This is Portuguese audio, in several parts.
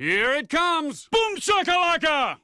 Here it comes! Boom shakalaka!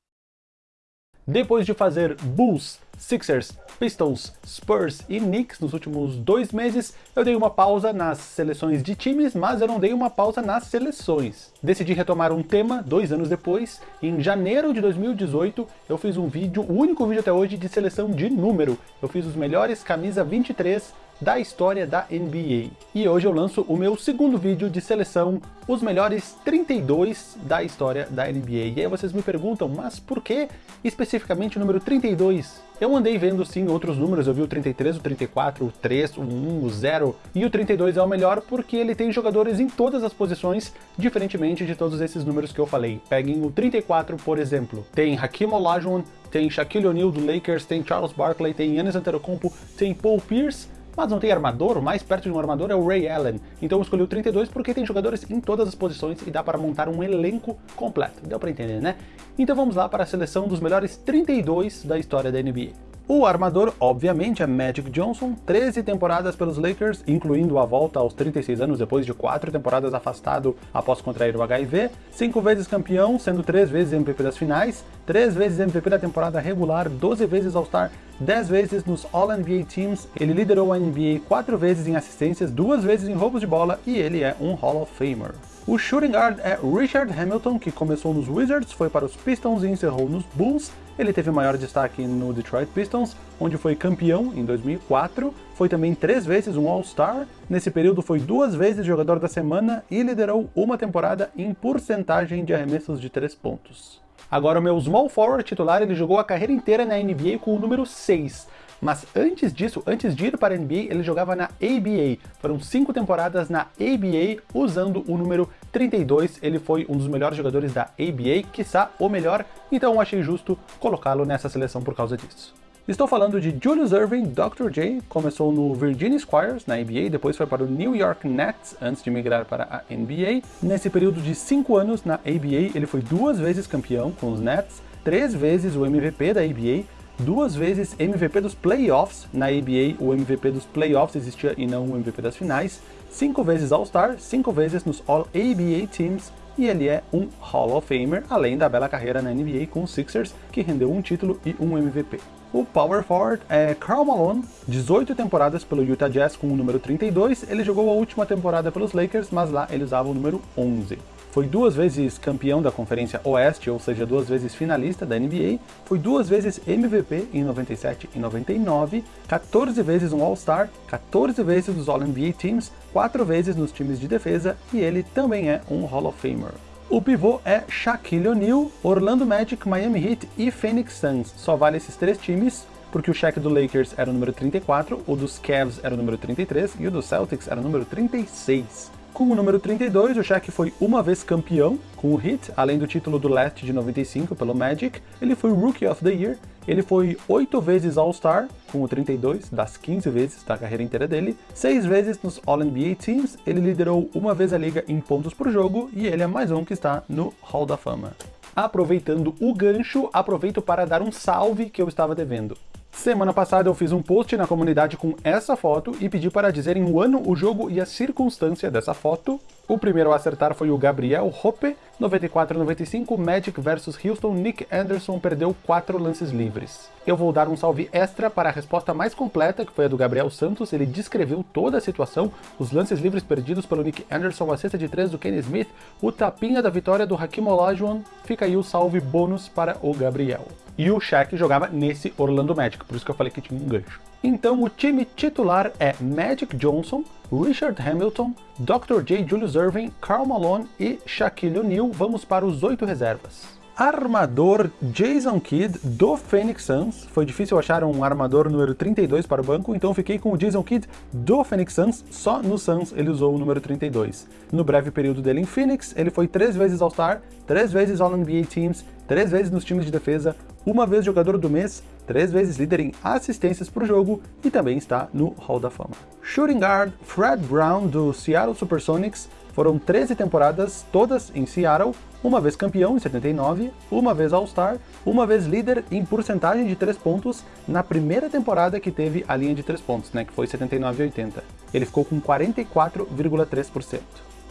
Depois de fazer Bulls, Sixers, Pistons, Spurs e Knicks nos últimos dois meses, eu dei uma pausa nas seleções de times, mas eu não dei uma pausa nas seleções. Decidi retomar um tema dois anos depois, em janeiro de 2018 eu fiz um vídeo, o único vídeo até hoje, de seleção de número. Eu fiz os melhores camisa 23 da história da NBA. E hoje eu lanço o meu segundo vídeo de seleção, os melhores 32 da história da NBA. E aí vocês me perguntam, mas por que especificamente o número 32? Eu andei vendo sim outros números, eu vi o 33, o 34, o 3, o 1, o 0, e o 32 é o melhor porque ele tem jogadores em todas as posições, diferentemente de todos esses números que eu falei. Peguem o 34, por exemplo, tem Hakim Olajuwon, tem Shaquille O'Neal do Lakers, tem Charles Barkley, tem Giannis Antetokounmpo, tem Paul Pierce, mas não tem armador, o mais perto de um armador é o Ray Allen. Então eu escolhi o 32 porque tem jogadores em todas as posições e dá para montar um elenco completo. Deu para entender, né? Então vamos lá para a seleção dos melhores 32 da história da NBA. O armador, obviamente, é Magic Johnson, 13 temporadas pelos Lakers, incluindo a volta aos 36 anos depois de 4 temporadas afastado após contrair o HIV, 5 vezes campeão, sendo 3 vezes MVP das finais, 3 vezes MVP da temporada regular, 12 vezes All-Star, 10 vezes nos All-NBA Teams, ele liderou a NBA 4 vezes em assistências, 2 vezes em roubos de bola e ele é um Hall of Famer. O shooting guard é Richard Hamilton, que começou nos Wizards, foi para os Pistons e encerrou nos Bulls. Ele teve maior destaque no Detroit Pistons, onde foi campeão em 2004, foi também três vezes um All-Star, nesse período foi duas vezes jogador da semana e liderou uma temporada em porcentagem de arremessos de três pontos. Agora o meu small forward titular, ele jogou a carreira inteira na NBA com o número 6, mas antes disso, antes de ir para a NBA, ele jogava na ABA. Foram cinco temporadas na ABA, usando o número 32. Ele foi um dos melhores jogadores da ABA, quiçá o melhor, então achei justo colocá-lo nessa seleção por causa disso. Estou falando de Julius Irving, Dr. J, começou no Virginia Squires, na ABA, depois foi para o New York Nets, antes de migrar para a NBA. Nesse período de 5 anos na ABA, ele foi duas vezes campeão com os Nets, três vezes o MVP da ABA, duas vezes MVP dos playoffs, na ABA o MVP dos playoffs existia e não o MVP das finais, cinco vezes All-Star, cinco vezes nos All-ABA Teams, e ele é um Hall of Famer, além da bela carreira na NBA com os Sixers, que rendeu um título e um MVP. O power forward é Karl Malone, 18 temporadas pelo Utah Jazz com o número 32, ele jogou a última temporada pelos Lakers, mas lá ele usava o número 11. Foi duas vezes campeão da Conferência Oeste, ou seja, duas vezes finalista da NBA, foi duas vezes MVP em 97 e 99, 14 vezes um All-Star, 14 vezes nos All-NBA Teams, 4 vezes nos times de defesa e ele também é um Hall of Famer. O pivô é Shaquille O'Neal, Orlando Magic, Miami Heat e Phoenix Suns. Só vale esses três times, porque o Shaq do Lakers era o número 34, o dos Cavs era o número 33 e o dos Celtics era o número 36. Com o número 32, o Shaq foi uma vez campeão com o Heat, além do título do Leste de 95 pelo Magic. Ele foi Rookie of the Year, ele foi oito vezes All-Star, com o 32, das 15 vezes da carreira inteira dele, seis vezes nos All-NBA Teams, ele liderou uma vez a liga em pontos por jogo, e ele é mais um que está no Hall da Fama. Aproveitando o gancho, aproveito para dar um salve que eu estava devendo. Semana passada eu fiz um post na comunidade com essa foto e pedi para dizerem o ano, o jogo e a circunstância dessa foto. O primeiro a acertar foi o Gabriel Hoppe, 94-95, Magic vs Houston, Nick Anderson perdeu 4 lances livres. Eu vou dar um salve extra para a resposta mais completa, que foi a do Gabriel Santos, ele descreveu toda a situação, os lances livres perdidos pelo Nick Anderson, a cesta de 3 do Kenny Smith, o tapinha da vitória do Hakim Olajuwon, fica aí o salve bônus para o Gabriel. E o Shaq jogava nesse Orlando Magic, por isso que eu falei que tinha um gancho. Então o time titular é Magic Johnson, Richard Hamilton, Dr. J. Julius Irving, Karl Malone e Shaquille O'Neal. Vamos para os oito reservas. Armador Jason Kidd do Phoenix Suns. Foi difícil achar um armador número 32 para o banco, então fiquei com o Jason Kidd do Phoenix Suns. Só no Suns ele usou o número 32. No breve período dele em Phoenix, ele foi três vezes All-Star, três vezes All-NBA Teams, três vezes nos times de defesa, uma vez jogador do mês, três vezes líder em assistências por jogo e também está no Hall da Fama. Shooting guard Fred Brown do Seattle Supersonics foram 13 temporadas, todas em Seattle, uma vez campeão em 79, uma vez All-Star, uma vez líder em porcentagem de 3 pontos na primeira temporada que teve a linha de 3 pontos, né, que foi 79 e 80. Ele ficou com 44,3%.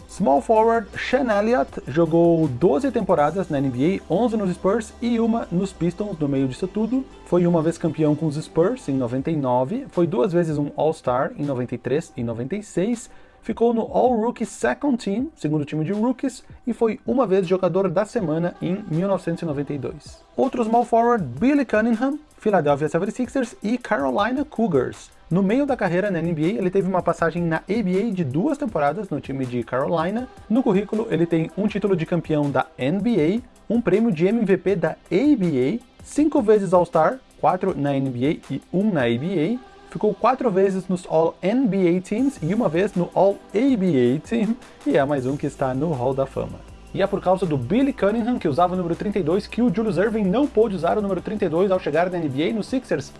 Small forward Sean Elliott jogou 12 temporadas na NBA, 11 nos Spurs e uma nos Pistons no meio disso tudo. Foi uma vez campeão com os Spurs em 99, foi duas vezes um All-Star em 93 e 96, ficou no All-Rookie Second Team, segundo time de rookies, e foi uma vez jogador da semana em 1992. Outro small forward, Billy Cunningham, Philadelphia 76ers e Carolina Cougars. No meio da carreira na NBA, ele teve uma passagem na ABA de duas temporadas no time de Carolina. No currículo, ele tem um título de campeão da NBA, um prêmio de MVP da ABA, cinco vezes All-Star, quatro na NBA e um na ABA, ficou quatro vezes nos All-NBA Teams e uma vez no All-ABA Team, e é mais um que está no Hall da Fama. E é por causa do Billy Cunningham, que usava o número 32, que o Julius Erving não pôde usar o número 32 ao chegar na NBA no Sixers.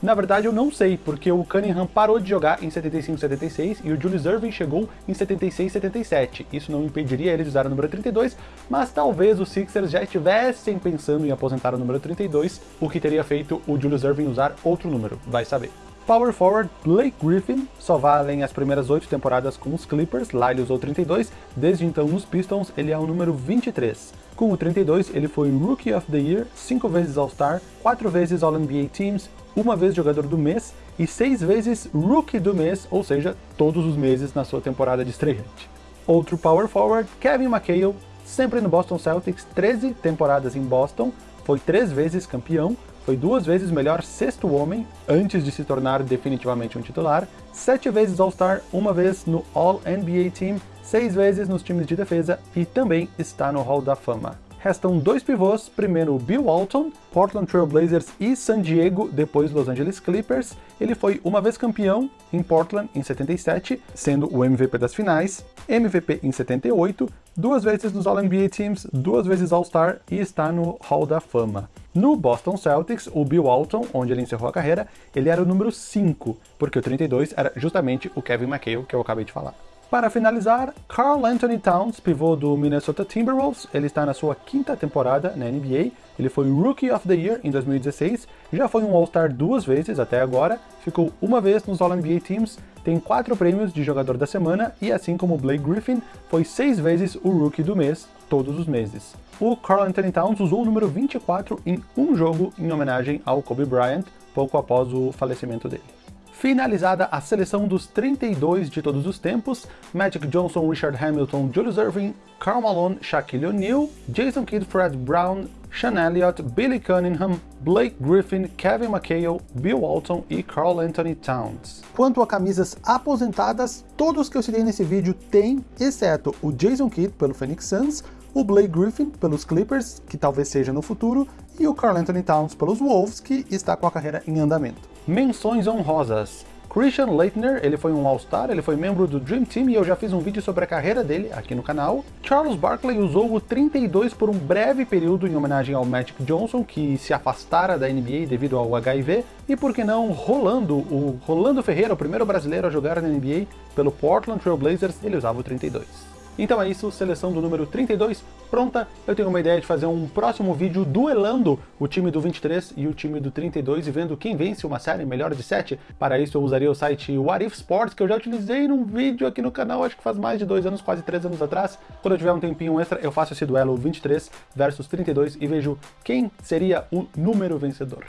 Na verdade, eu não sei, porque o Cunningham parou de jogar em 75-76 e o Julius Erving chegou em 76-77. Isso não impediria ele de usar o número 32, mas talvez os Sixers já estivessem pensando em aposentar o número 32, o que teria feito o Julius Erving usar outro número, vai saber. Power forward Blake Griffin, só valem as primeiras oito temporadas com os Clippers, lá ele usou 32, desde então nos Pistons ele é o número 23. Com o 32 ele foi Rookie of the Year, cinco vezes All-Star, quatro vezes All-NBA Teams, uma vez jogador do mês e seis vezes Rookie do mês, ou seja, todos os meses na sua temporada de estreante. Outro power forward, Kevin McHale, sempre no Boston Celtics, 13 temporadas em Boston, foi três vezes campeão, foi duas vezes melhor sexto homem, antes de se tornar definitivamente um titular, sete vezes All-Star, uma vez no All-NBA Team, seis vezes nos times de defesa e também está no Hall da Fama. Restam dois pivôs, primeiro Bill Walton, Portland Trail Blazers e San Diego, depois Los Angeles Clippers. Ele foi uma vez campeão em Portland em 77, sendo o MVP das finais, MVP em 78, duas vezes nos All-NBA Teams, duas vezes All-Star e está no Hall da Fama. No Boston Celtics, o Bill Walton, onde ele encerrou a carreira, ele era o número 5, porque o 32 era justamente o Kevin McHale que eu acabei de falar. Para finalizar, Carl Anthony Towns, pivô do Minnesota Timberwolves, ele está na sua quinta temporada na NBA, ele foi Rookie of the Year em 2016, já foi um All-Star duas vezes até agora, ficou uma vez nos All-NBA Teams, tem quatro prêmios de jogador da semana e assim como Blake Griffin, foi seis vezes o Rookie do mês, todos os meses. O Carl Anthony Towns usou o número 24 em um jogo em homenagem ao Kobe Bryant, pouco após o falecimento dele. Finalizada a seleção dos 32 de todos os tempos, Magic Johnson, Richard Hamilton, Julius Erving, Karl Malone, Shaquille O'Neal, Jason Kidd, Fred Brown, Sean Elliott, Billy Cunningham, Blake Griffin, Kevin McHale, Bill Walton e Carl Anthony Towns. Quanto a camisas aposentadas, todos que eu citei nesse vídeo têm, exceto o Jason Kidd pelo Phoenix Suns, o Blake Griffin pelos Clippers, que talvez seja no futuro, e o Carl Anthony Towns pelos Wolves, que está com a carreira em andamento. Menções honrosas. Christian Leitner, ele foi um All-Star, ele foi membro do Dream Team e eu já fiz um vídeo sobre a carreira dele aqui no canal. Charles Barkley usou o 32 por um breve período em homenagem ao Magic Johnson, que se afastara da NBA devido ao HIV. E por que não, Rolando, o Rolando Ferreira, o primeiro brasileiro a jogar na NBA pelo Portland Trail Blazers, ele usava o 32. Então é isso, seleção do número 32 pronta. Eu tenho uma ideia de fazer um próximo vídeo duelando o time do 23 e o time do 32 e vendo quem vence uma série melhor de 7. Para isso eu usaria o site What If Sports, que eu já utilizei num vídeo aqui no canal, acho que faz mais de dois anos, quase três anos atrás. Quando eu tiver um tempinho extra, eu faço esse duelo 23 versus 32 e vejo quem seria o número vencedor.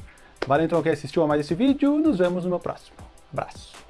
Valeu então quem assistiu a mais esse vídeo, nos vemos no meu próximo. Abraço.